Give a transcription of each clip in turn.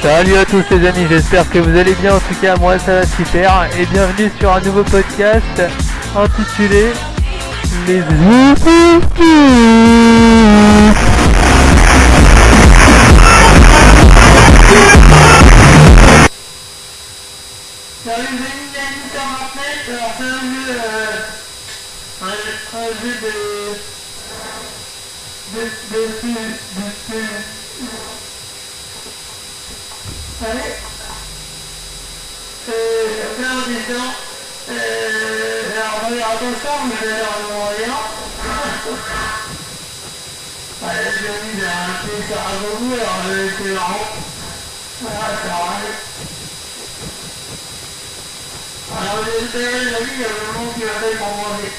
Salut à tous les amis, j'espère que vous allez bien, en tout cas moi ça va super. Et bienvenue sur un nouveau podcast intitulé Les Salut c'est un jeu, un, un jeu de... de... de... de... de... de... Allez, euh, là en disant, euh, alors regarde attention, mais j'ai l'air de rien. Allez, je l'ai mis un peu ça avant vous, alors c'est marrant. Voilà, ça arrive. Alors, j'espère, la vie, il y a un moment qui va faire pour manger.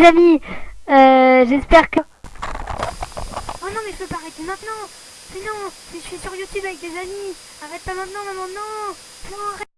Amis, euh, j'espère que... Oh non mais je peux pas arrêter maintenant. Mais non, je suis sur YouTube avec des amis Arrête pas maintenant maman, non. Non,